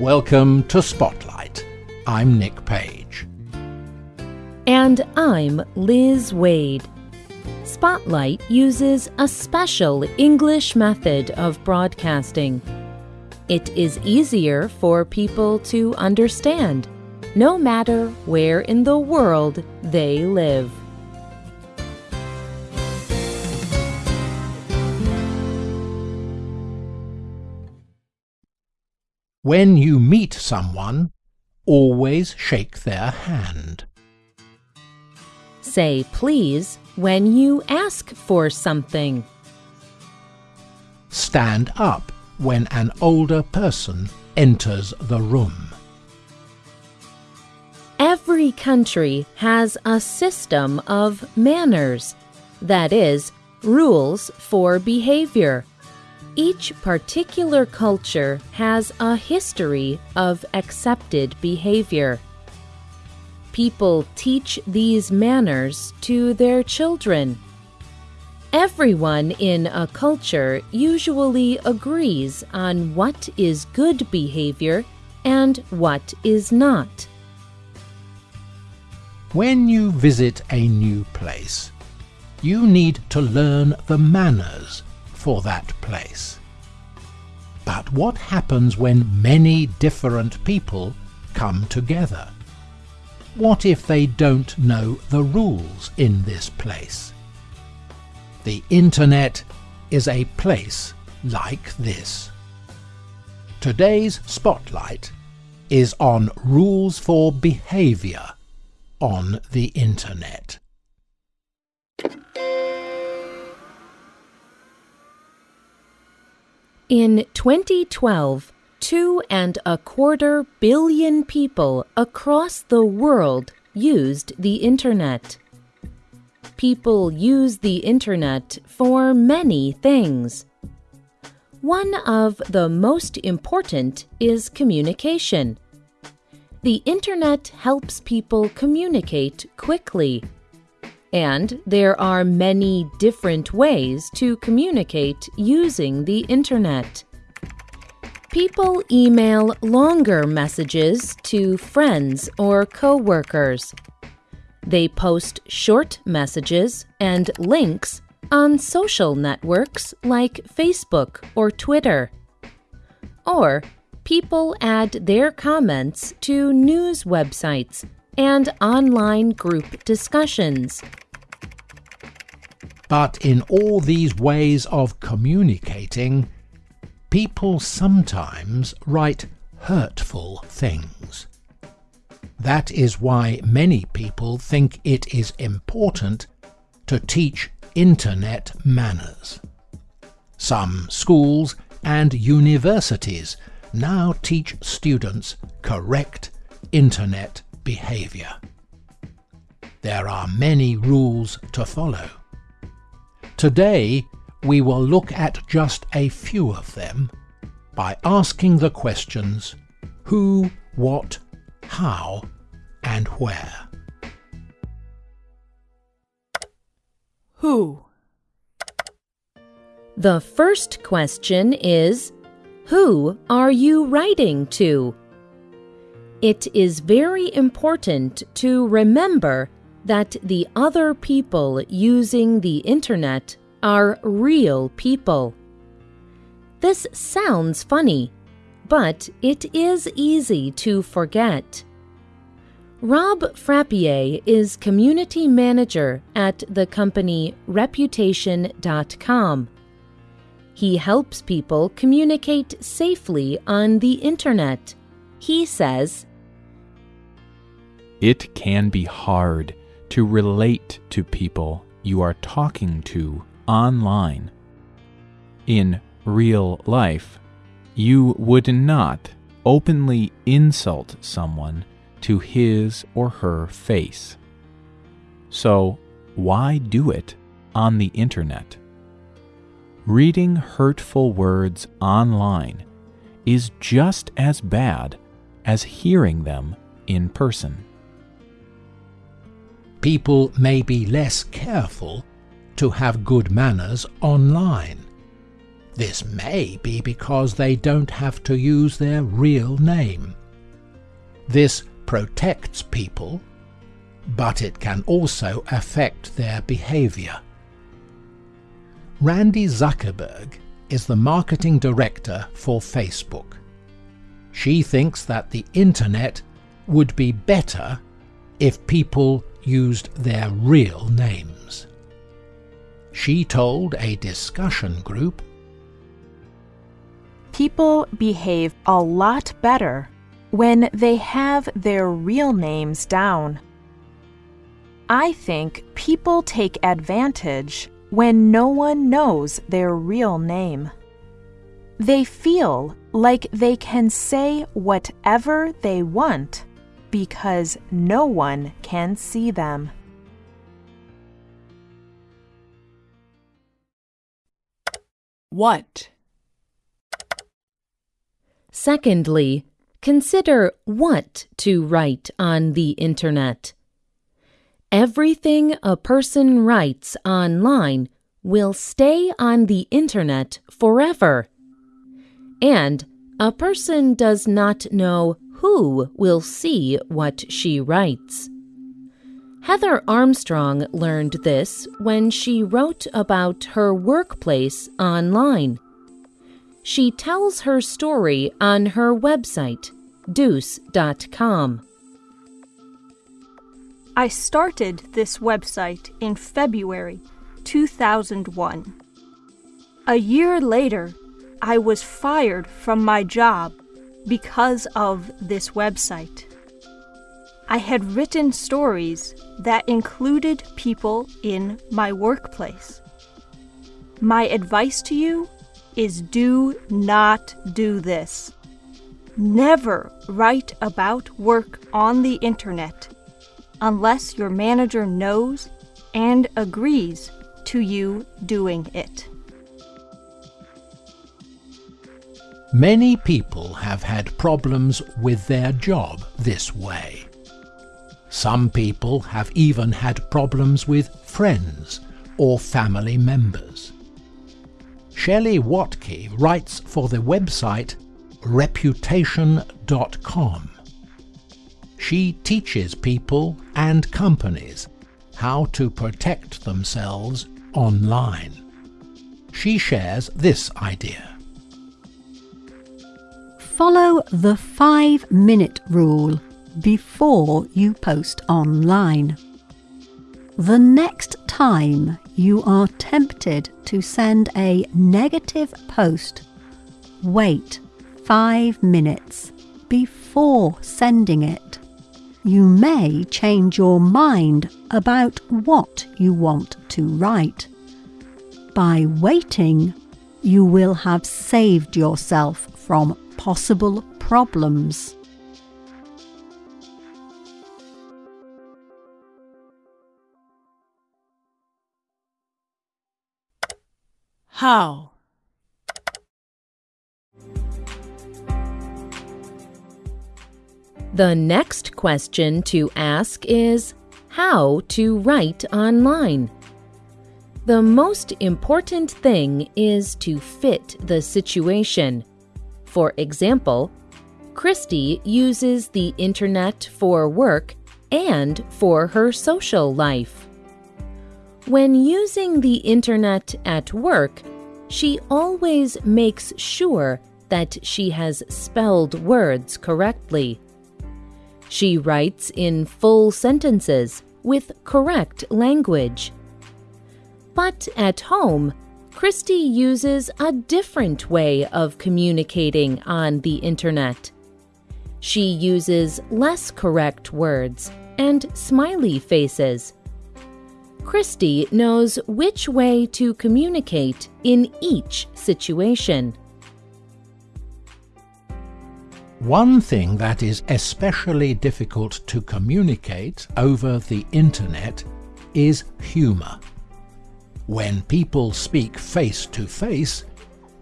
Welcome to Spotlight. I'm Nick Page. And I'm Liz Waid. Spotlight uses a special English method of broadcasting. It is easier for people to understand, no matter where in the world they live. When you meet someone, always shake their hand. Say please when you ask for something. Stand up when an older person enters the room. Every country has a system of manners, that is, rules for behavior. Each particular culture has a history of accepted behavior. People teach these manners to their children. Everyone in a culture usually agrees on what is good behavior and what is not. When you visit a new place, you need to learn the manners for that place. But what happens when many different people come together? What if they don't know the rules in this place? The Internet is a place like this. Today's spotlight is on rules for behavior on the Internet. In 2012, two and a quarter billion people across the world used the Internet. People use the Internet for many things. One of the most important is communication. The Internet helps people communicate quickly. And there are many different ways to communicate using the Internet. People email longer messages to friends or coworkers. They post short messages and links on social networks like Facebook or Twitter. Or people add their comments to news websites and online group discussions. But in all these ways of communicating, people sometimes write hurtful things. That is why many people think it is important to teach Internet manners. Some schools and universities now teach students correct Internet behavior. There are many rules to follow. Today, we will look at just a few of them by asking the questions who, what, how, and where. Who? The first question is Who are you writing to? It is very important to remember that the other people using the Internet are real people. This sounds funny, but it is easy to forget. Rob Frappier is community manager at the company Reputation.com. He helps people communicate safely on the internet. He says, It can be hard to relate to people you are talking to online. In real life, you would not openly insult someone to his or her face. So, why do it on the internet? Reading hurtful words online is just as bad as hearing them in person. People may be less careful to have good manners online. This may be because they don't have to use their real name. This protects people, but it can also affect their behavior. Randy Zuckerberg is the marketing director for Facebook. She thinks that the internet would be better if people used their real names. She told a discussion group People behave a lot better when they have their real names down. I think people take advantage when no one knows their real name. They feel like they can say whatever they want because no one can see them. What? Secondly, consider what to write on the Internet. Everything a person writes online will stay on the Internet forever. And a person does not know who will see what she writes. Heather Armstrong learned this when she wrote about her workplace online. She tells her story on her website, dooce.com. I started this website in February 2001. A year later, I was fired from my job because of this website. I had written stories that included people in my workplace. My advice to you is do not do this. Never write about work on the internet unless your manager knows and agrees to you doing it. Many people have had problems with their job this way. Some people have even had problems with friends or family members. Shelley Watke writes for the website reputation.com. She teaches people and companies how to protect themselves online. She shares this idea. Follow the five minute rule before you post online. The next time you are tempted to send a negative post, wait five minutes before sending it. You may change your mind about what you want to write. By waiting, you will have saved yourself from possible problems. How? The next question to ask is how to write online. The most important thing is to fit the situation. For example, Christy uses the internet for work and for her social life. When using the internet at work, she always makes sure that she has spelled words correctly. She writes in full sentences with correct language. But at home, Christy uses a different way of communicating on the internet. She uses less correct words and smiley faces. Christy knows which way to communicate in each situation. One thing that is especially difficult to communicate over the internet is humour. When people speak face to face,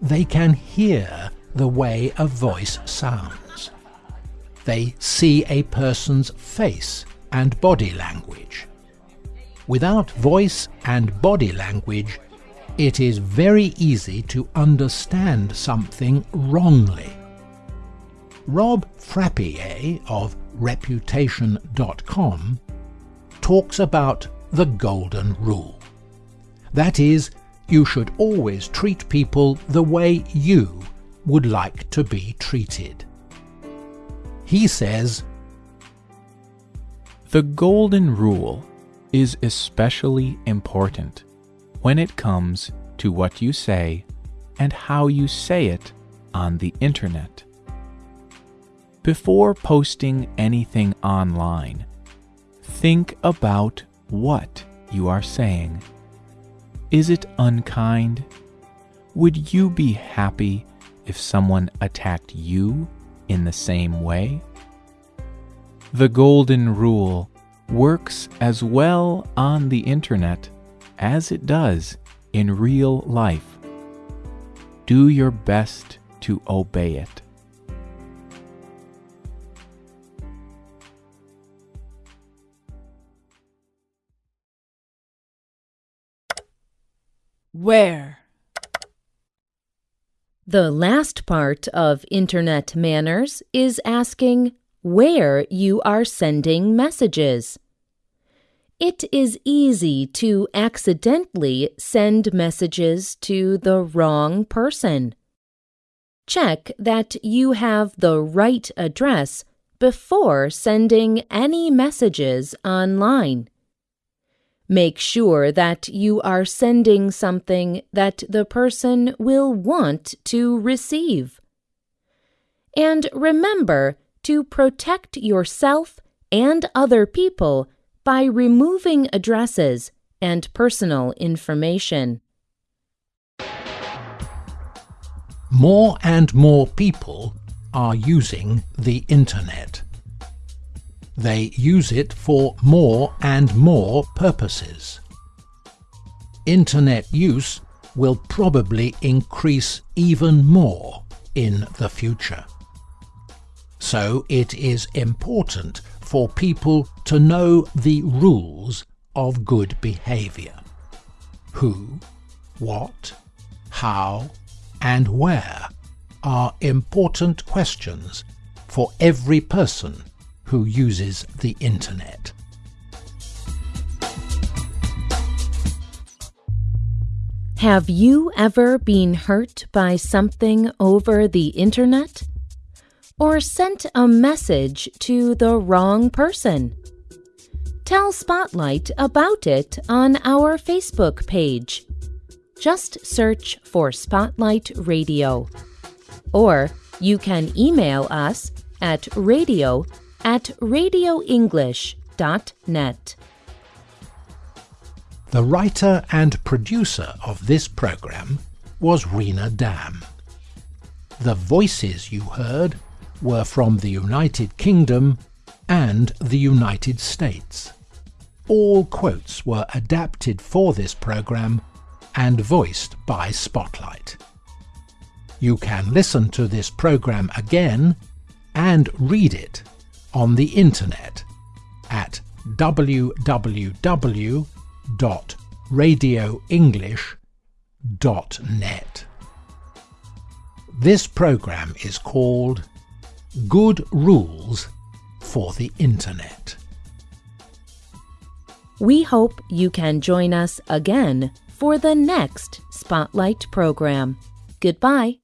they can hear the way a voice sounds. They see a person's face and body language. Without voice and body language, it is very easy to understand something wrongly. Rob Frappier of Reputation.com talks about the Golden Rule. That is, you should always treat people the way you would like to be treated. He says, The Golden Rule is especially important when it comes to what you say and how you say it on the internet. Before posting anything online, think about what you are saying. Is it unkind? Would you be happy if someone attacked you in the same way? The Golden Rule works as well on the internet as it does in real life. Do your best to obey it. Where? The last part of Internet manners is asking where you are sending messages. It is easy to accidentally send messages to the wrong person. Check that you have the right address before sending any messages online. Make sure that you are sending something that the person will want to receive. And remember to protect yourself and other people by removing addresses and personal information. More and more people are using the Internet. They use it for more and more purposes. Internet use will probably increase even more in the future. So it is important for people to know the rules of good behavior. Who, what, how, and where are important questions for every person who uses the Internet. Have you ever been hurt by something over the Internet? Or sent a message to the wrong person? Tell Spotlight about it on our Facebook page. Just search for Spotlight Radio. Or you can email us at radio at radioenglish.net. The writer and producer of this program was Rena Dam. The voices you heard were from the United Kingdom and the United States. All quotes were adapted for this program and voiced by Spotlight. You can listen to this program again and read it on the internet at www.radioenglish.net. This program is called Good Rules for the Internet. We hope you can join us again for the next Spotlight program. Goodbye.